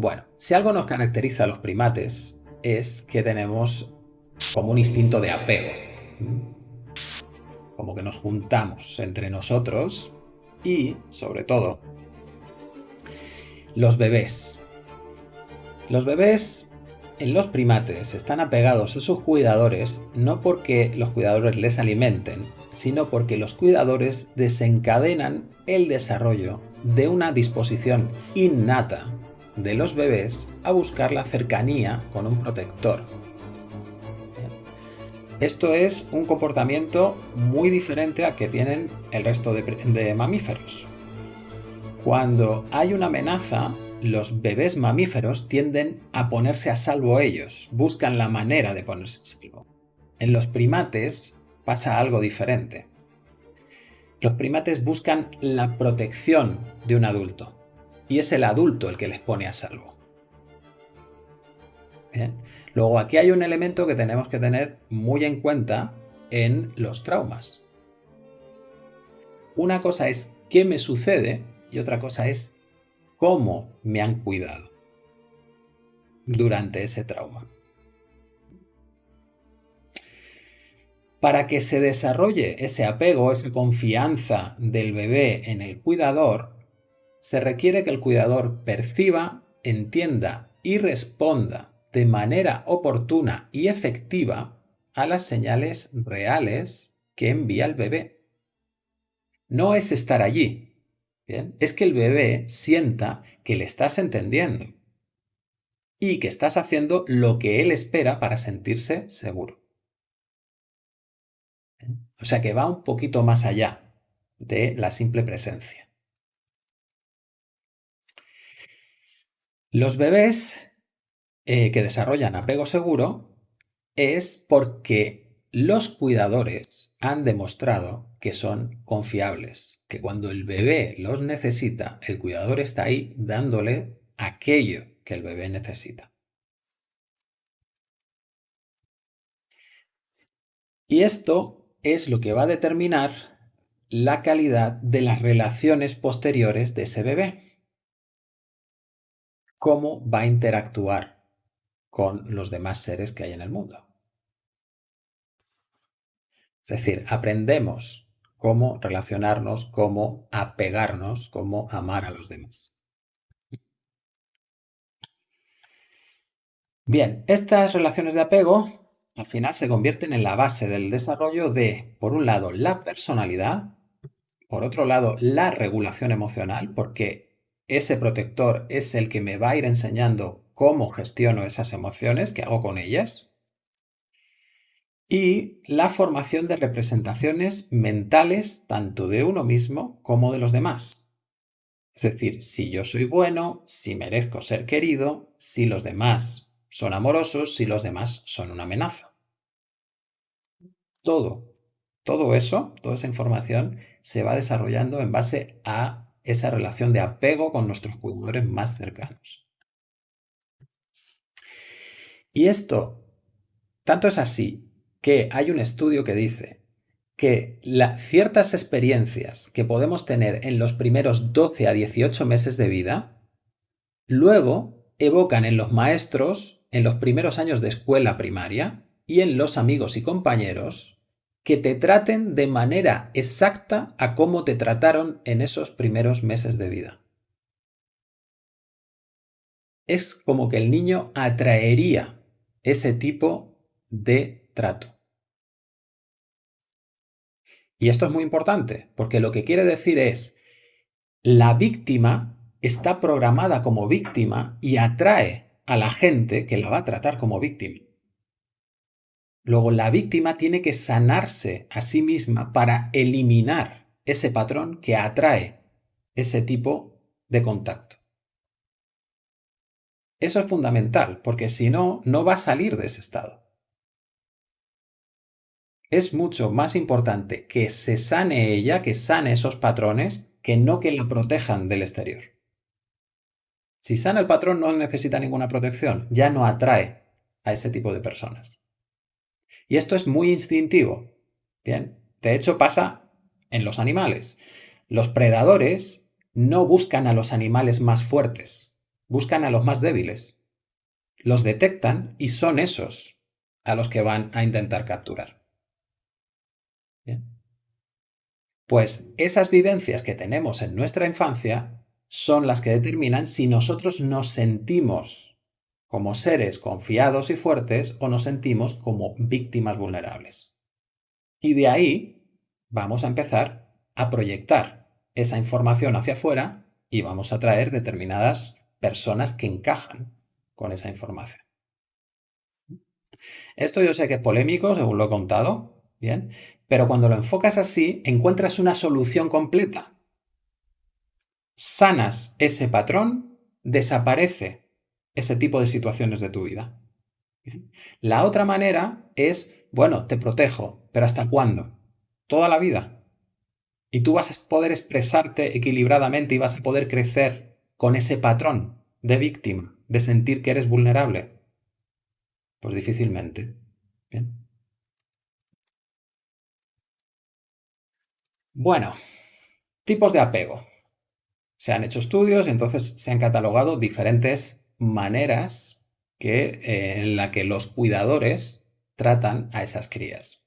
Bueno, si algo nos caracteriza a los primates es que tenemos como un instinto de apego. Como que nos juntamos entre nosotros y, sobre todo, los bebés. Los bebés en los primates están apegados a sus cuidadores no porque los cuidadores les alimenten, sino porque los cuidadores desencadenan el desarrollo de una disposición innata de los bebés a buscar la cercanía con un protector. Esto es un comportamiento muy diferente a que tienen el resto de, de mamíferos. Cuando hay una amenaza, los bebés mamíferos tienden a ponerse a salvo ellos, buscan la manera de ponerse a salvo. En los primates pasa algo diferente. Los primates buscan la protección de un adulto y es el adulto el que les pone a salvo. Luego aquí hay un elemento que tenemos que tener muy en cuenta en los traumas. Una cosa es qué me sucede y otra cosa es cómo me han cuidado durante ese trauma. Para que se desarrolle ese apego, esa confianza del bebé en el cuidador, se requiere que el cuidador perciba, entienda y responda de manera oportuna y efectiva a las señales reales que envía el bebé. No es estar allí, es que el bebé sienta que le estás entendiendo y que estás haciendo lo que él espera para sentirse seguro. O sea que va un poquito más allá de la simple presencia. Los bebés eh, que desarrollan apego seguro es porque los cuidadores han demostrado que son confiables, que cuando el bebé los necesita, el cuidador está ahí dándole aquello que el bebé necesita. Y esto es lo que va a determinar la calidad de las relaciones posteriores de ese bebé. Cómo va a interactuar con los demás seres que hay en el mundo. Es decir, aprendemos cómo relacionarnos, cómo apegarnos, cómo amar a los demás. Bien, estas relaciones de apego al final se convierten en la base del desarrollo de, por un lado, la personalidad, por otro lado, la regulación emocional, porque ese protector es el que me va a ir enseñando cómo gestiono esas emociones, qué hago con ellas, y la formación de representaciones mentales tanto de uno mismo como de los demás. Es decir, si yo soy bueno, si merezco ser querido, si los demás son amorosos, si los demás son una amenaza. Todo, todo eso, toda esa información se va desarrollando en base a esa relación de apego con nuestros cuidadores más cercanos. Y esto, tanto es así que hay un estudio que dice que ciertas experiencias que podemos tener en los primeros 12 a 18 meses de vida, luego evocan en los maestros, en los primeros años de escuela primaria y en los amigos y compañeros, que te traten de manera exacta a cómo te trataron en esos primeros meses de vida. Es como que el niño atraería ese tipo de trato. Y esto es muy importante, porque lo que quiere decir es, la víctima está programada como víctima y atrae a la gente que la va a tratar como víctima. Luego, la víctima tiene que sanarse a sí misma para eliminar ese patrón que atrae ese tipo de contacto. Eso es fundamental, porque si no, no va a salir de ese estado es mucho más importante que se sane ella, que sane esos patrones, que no que la protejan del exterior. Si sana el patrón no necesita ninguna protección, ya no atrae a ese tipo de personas. Y esto es muy instintivo. Bien, de hecho pasa en los animales. Los predadores no buscan a los animales más fuertes, buscan a los más débiles, los detectan y son esos a los que van a intentar capturar. Pues esas vivencias que tenemos en nuestra infancia son las que determinan si nosotros nos sentimos como seres confiados y fuertes o nos sentimos como víctimas vulnerables. Y de ahí vamos a empezar a proyectar esa información hacia afuera y vamos a traer determinadas personas que encajan con esa información. Esto yo sé que es polémico, según lo he contado, bien, pero cuando lo enfocas así, encuentras una solución completa. Sanas ese patrón, desaparece ese tipo de situaciones de tu vida. La otra manera es, bueno, te protejo, pero ¿hasta cuándo? Toda la vida. Y tú vas a poder expresarte equilibradamente y vas a poder crecer con ese patrón de víctima, de sentir que eres vulnerable. Pues difícilmente. Bien. Bueno, tipos de apego. Se han hecho estudios y entonces se han catalogado diferentes maneras que, eh, en la que los cuidadores tratan a esas crías.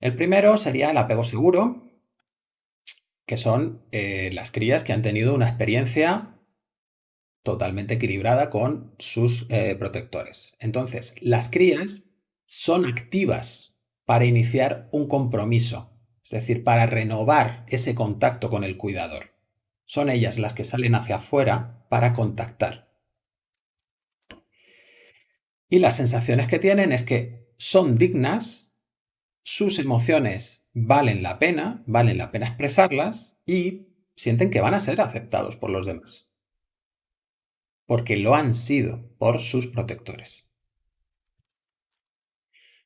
El primero sería el apego seguro, que son eh, las crías que han tenido una experiencia totalmente equilibrada con sus eh, protectores. Entonces, las crías son activas para iniciar un compromiso es decir, para renovar ese contacto con el cuidador. Son ellas las que salen hacia afuera para contactar. Y las sensaciones que tienen es que son dignas, sus emociones valen la pena, valen la pena expresarlas y sienten que van a ser aceptados por los demás. Porque lo han sido por sus protectores.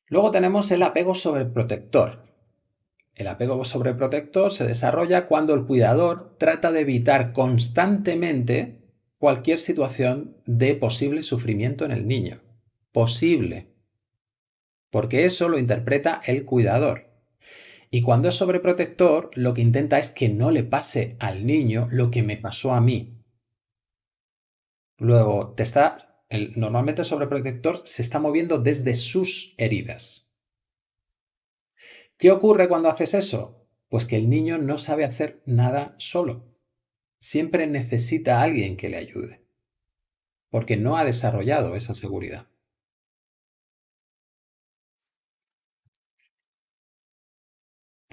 Luego tenemos el apego sobreprotector, el apego sobreprotector se desarrolla cuando el cuidador trata de evitar constantemente cualquier situación de posible sufrimiento en el niño. Posible. Porque eso lo interpreta el cuidador. Y cuando es sobreprotector, lo que intenta es que no le pase al niño lo que me pasó a mí. Luego, te está, normalmente el sobreprotector se está moviendo desde sus heridas. ¿Qué ocurre cuando haces eso? Pues que el niño no sabe hacer nada solo. Siempre necesita a alguien que le ayude, porque no ha desarrollado esa seguridad.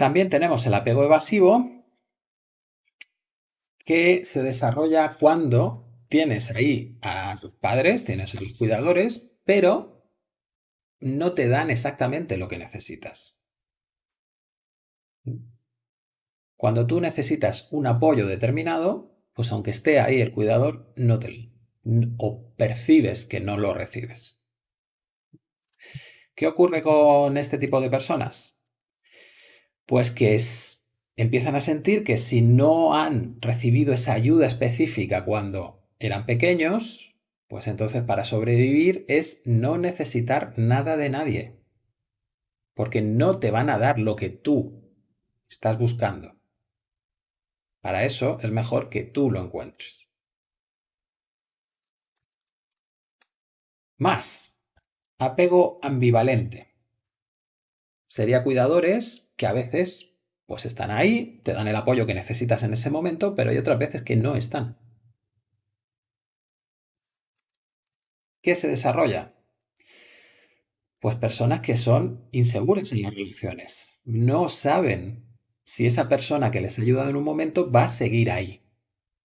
También tenemos el apego evasivo, que se desarrolla cuando tienes ahí a tus padres, tienes a los cuidadores, pero no te dan exactamente lo que necesitas. Cuando tú necesitas un apoyo determinado, pues aunque esté ahí el cuidador, no te o percibes que no lo recibes. ¿Qué ocurre con este tipo de personas? Pues que empiezan a sentir que si no han recibido esa ayuda específica cuando eran pequeños, pues entonces para sobrevivir es no necesitar nada de nadie. Porque no te van a dar lo que tú estás buscando. Para eso es mejor que tú lo encuentres. Más. Apego ambivalente. Sería cuidadores que a veces pues están ahí, te dan el apoyo que necesitas en ese momento, pero hay otras veces que no están. ¿Qué se desarrolla? Pues personas que son inseguras en las relaciones, no saben si esa persona que les ha ayudado en un momento va a seguir ahí,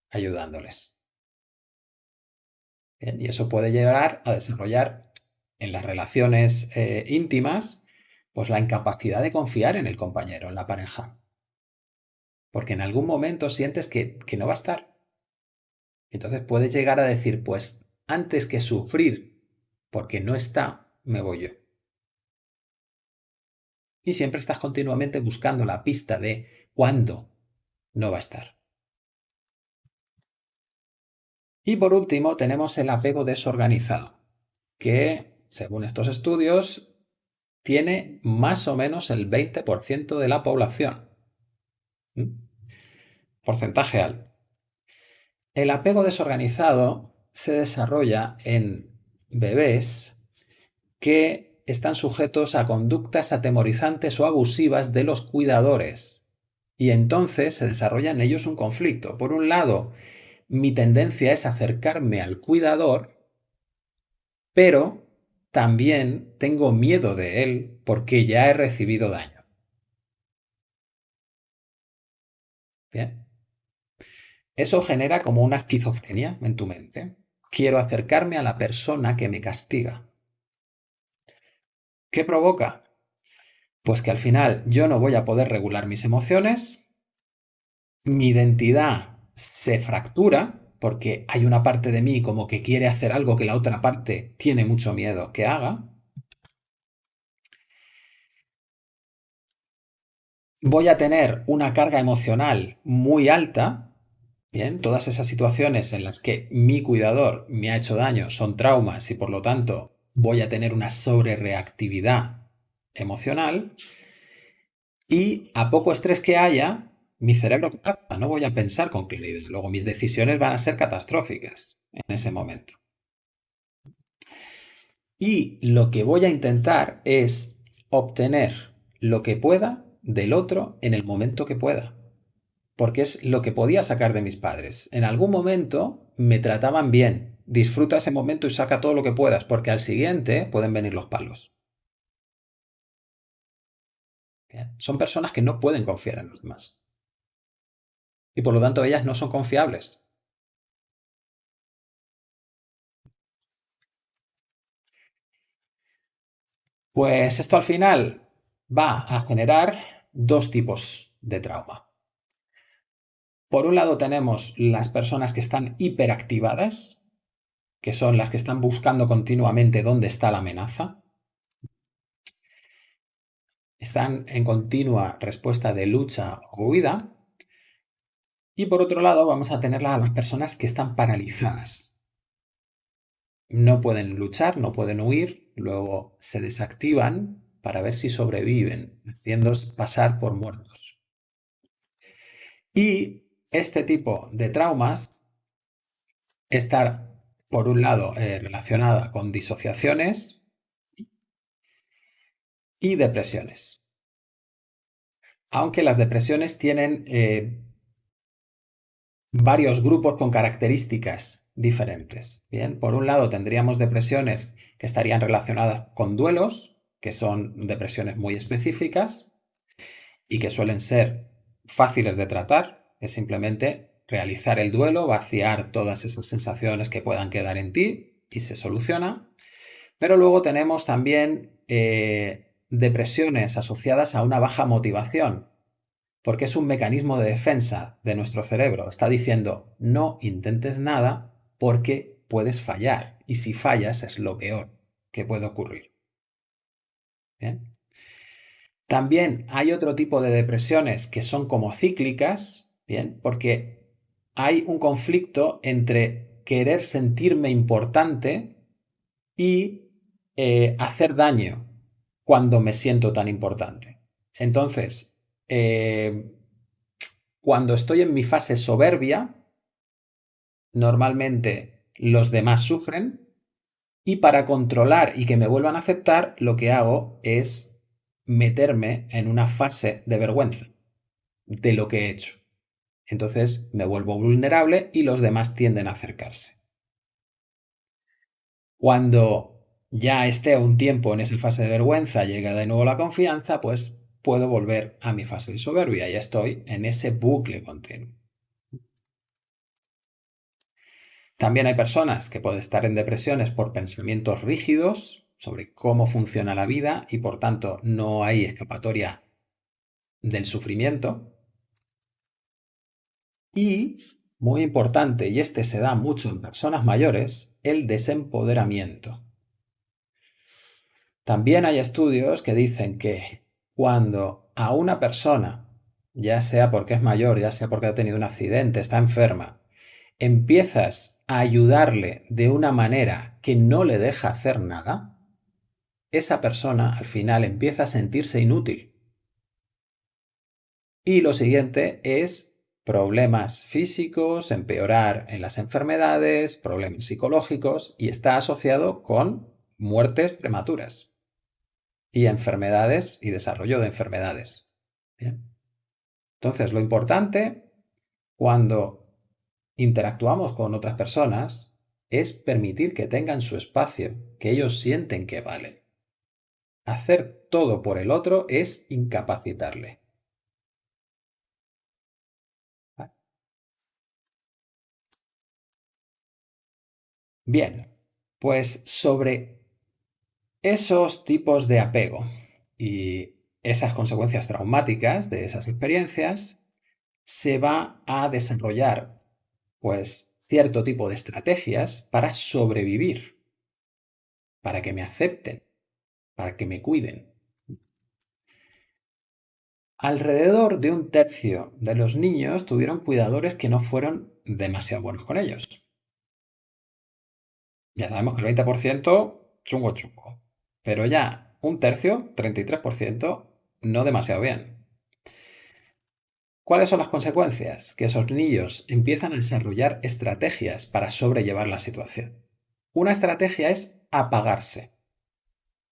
ayudándoles. y eso puede llegar a desarrollar en las relaciones eh, íntimas, pues la incapacidad de confiar en el compañero, en la pareja. Porque en algún momento sientes que, que no va a estar. Entonces puedes llegar a decir, pues antes que sufrir porque no está, me voy yo y siempre estás continuamente buscando la pista de cuándo no va a estar. Y por último tenemos el apego desorganizado, que según estos estudios tiene más o menos el 20% de la población. ¿Mm? Porcentaje alto. El apego desorganizado se desarrolla en bebés que están sujetos a conductas atemorizantes o abusivas de los cuidadores. Y entonces se desarrolla en ellos un conflicto. Por un lado, mi tendencia es acercarme al cuidador, pero también tengo miedo de él porque ya he recibido daño. Bien. Eso genera como una esquizofrenia en tu mente. Quiero acercarme a la persona que me castiga. ¿Qué provoca? Pues que al final yo no voy a poder regular mis emociones, mi identidad se fractura porque hay una parte de mí como que quiere hacer algo que la otra parte tiene mucho miedo que haga. Voy a tener una carga emocional muy alta. Bien, todas esas situaciones en las que mi cuidador me ha hecho daño son traumas y por lo tanto voy a tener una sobrereactividad emocional. Y a poco estrés que haya, mi cerebro no voy a pensar con claridad. Luego mis decisiones van a ser catastróficas en ese momento. Y lo que voy a intentar es obtener lo que pueda del otro en el momento que pueda. Porque es lo que podía sacar de mis padres. En algún momento me trataban bien. Disfruta ese momento y saca todo lo que puedas, porque al siguiente pueden venir los palos. Son personas que no pueden confiar en los demás y por lo tanto ellas no son confiables. Pues esto al final va a generar dos tipos de trauma. Por un lado tenemos las personas que están hiperactivadas, que son las que están buscando continuamente dónde está la amenaza. Están en continua respuesta de lucha o huida. Y por otro lado vamos a tener a las personas que están paralizadas. No pueden luchar, no pueden huir, luego se desactivan para ver si sobreviven, haciendo pasar por muertos. Y este tipo de traumas está, por un lado, eh, relacionada con disociaciones y depresiones. Aunque las depresiones tienen eh, varios grupos con características diferentes. Bien, por un lado tendríamos depresiones que estarían relacionadas con duelos, que son depresiones muy específicas y que suelen ser fáciles de tratar. Es simplemente realizar el duelo, vaciar todas esas sensaciones que puedan quedar en ti y se soluciona. Pero luego tenemos también eh, depresiones asociadas a una baja motivación, porque es un mecanismo de defensa de nuestro cerebro. Está diciendo, no intentes nada porque puedes fallar. Y si fallas es lo peor que puede ocurrir. También hay otro tipo de depresiones que son como cíclicas, ¿bien? Porque hay un conflicto entre querer sentirme importante y eh, hacer daño cuando me siento tan importante. Entonces, eh, cuando estoy en mi fase soberbia, normalmente los demás sufren y para controlar y que me vuelvan a aceptar, lo que hago es meterme en una fase de vergüenza de lo que he hecho. Entonces me vuelvo vulnerable y los demás tienden a acercarse. Cuando ya esté un tiempo en esa fase de vergüenza, llega de nuevo la confianza, pues puedo volver a mi fase de soberbia. Ya estoy en ese bucle continuo. También hay personas que pueden estar en depresiones por pensamientos rígidos sobre cómo funciona la vida y por tanto no hay escapatoria del sufrimiento. Y, muy importante, y este se da mucho en personas mayores, el desempoderamiento. También hay estudios que dicen que cuando a una persona, ya sea porque es mayor, ya sea porque ha tenido un accidente, está enferma, empiezas a ayudarle de una manera que no le deja hacer nada, esa persona al final empieza a sentirse inútil. Y lo siguiente es problemas físicos, empeorar en las enfermedades, problemas psicológicos y está asociado con muertes prematuras y enfermedades y desarrollo de enfermedades. Entonces, lo importante cuando interactuamos con otras personas es permitir que tengan su espacio, que ellos sienten que valen. Hacer todo por el otro es incapacitarle. Bien, pues sobre esos tipos de apego y esas consecuencias traumáticas de esas experiencias, se va a desarrollar pues cierto tipo de estrategias para sobrevivir, para que me acepten, para que me cuiden. Alrededor de un tercio de los niños tuvieron cuidadores que no fueron demasiado buenos con ellos. Ya sabemos que el 20% chungo chungo. Pero ya un tercio, 33%, no demasiado bien. ¿Cuáles son las consecuencias? Que esos niños empiezan a desarrollar estrategias para sobrellevar la situación. Una estrategia es apagarse,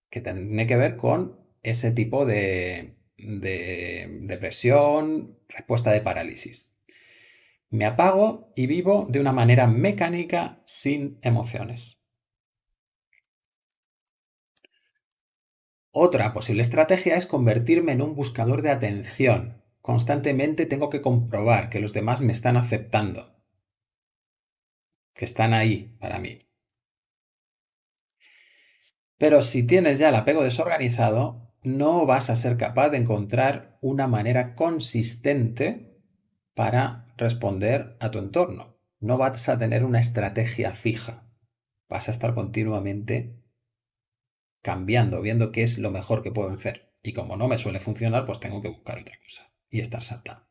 que tiene que ver con ese tipo de, de depresión, respuesta de parálisis. Me apago y vivo de una manera mecánica sin emociones. Otra posible estrategia es convertirme en un buscador de atención. Constantemente tengo que comprobar que los demás me están aceptando, que están ahí para mí. Pero si tienes ya el apego desorganizado, no vas a ser capaz de encontrar una manera consistente para responder a tu entorno. No vas a tener una estrategia fija. Vas a estar continuamente cambiando, viendo qué es lo mejor que puedo hacer. Y como no me suele funcionar, pues tengo que buscar otra cosa y estar saltando.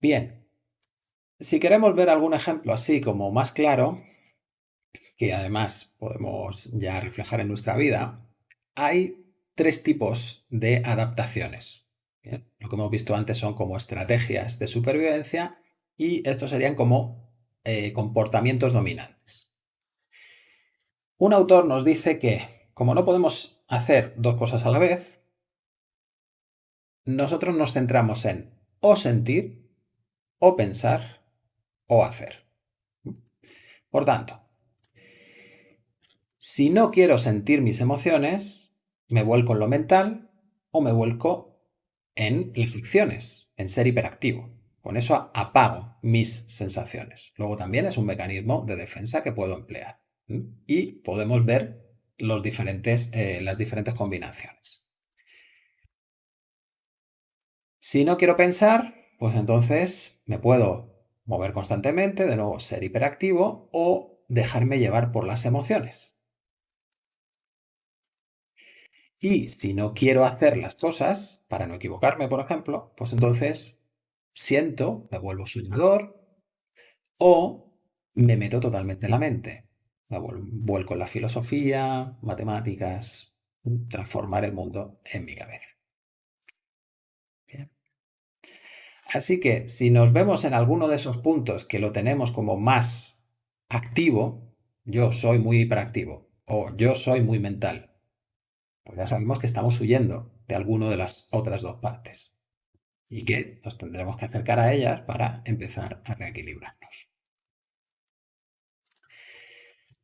Bien, si queremos ver algún ejemplo así como más claro, que además podemos ya reflejar en nuestra vida, hay tres tipos de adaptaciones. Lo que hemos visto antes son como estrategias de supervivencia y estos serían como eh, comportamientos dominantes. Un autor nos dice que, como no podemos hacer dos cosas a la vez, nosotros nos centramos en o sentir, o pensar, o hacer. Por tanto, si no quiero sentir mis emociones, me vuelco en lo mental o me vuelco en las acciones, en ser hiperactivo. Con eso apago mis sensaciones. Luego también es un mecanismo de defensa que puedo emplear. Y podemos ver los diferentes, eh, las diferentes combinaciones. Si no quiero pensar, pues entonces me puedo mover constantemente, de nuevo ser hiperactivo o dejarme llevar por las emociones. Y si no quiero hacer las cosas, para no equivocarme, por ejemplo, pues entonces siento, me vuelvo soñador o me meto totalmente en la mente. Me vuelco en la filosofía, matemáticas, transformar el mundo en mi cabeza. Así que si nos vemos en alguno de esos puntos que lo tenemos como más activo, yo soy muy hiperactivo o yo soy muy mental, pues ya sabemos que estamos huyendo de alguno de las otras dos partes y que nos tendremos que acercar a ellas para empezar a reequilibrarnos.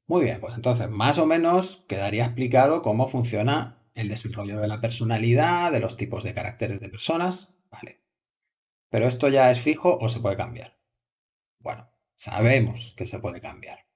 Muy bien, pues entonces más o menos quedaría explicado cómo funciona el desarrollo de la personalidad, de los tipos de caracteres de personas, vale. Pero esto ya es fijo o se puede cambiar. Bueno, sabemos que se puede cambiar.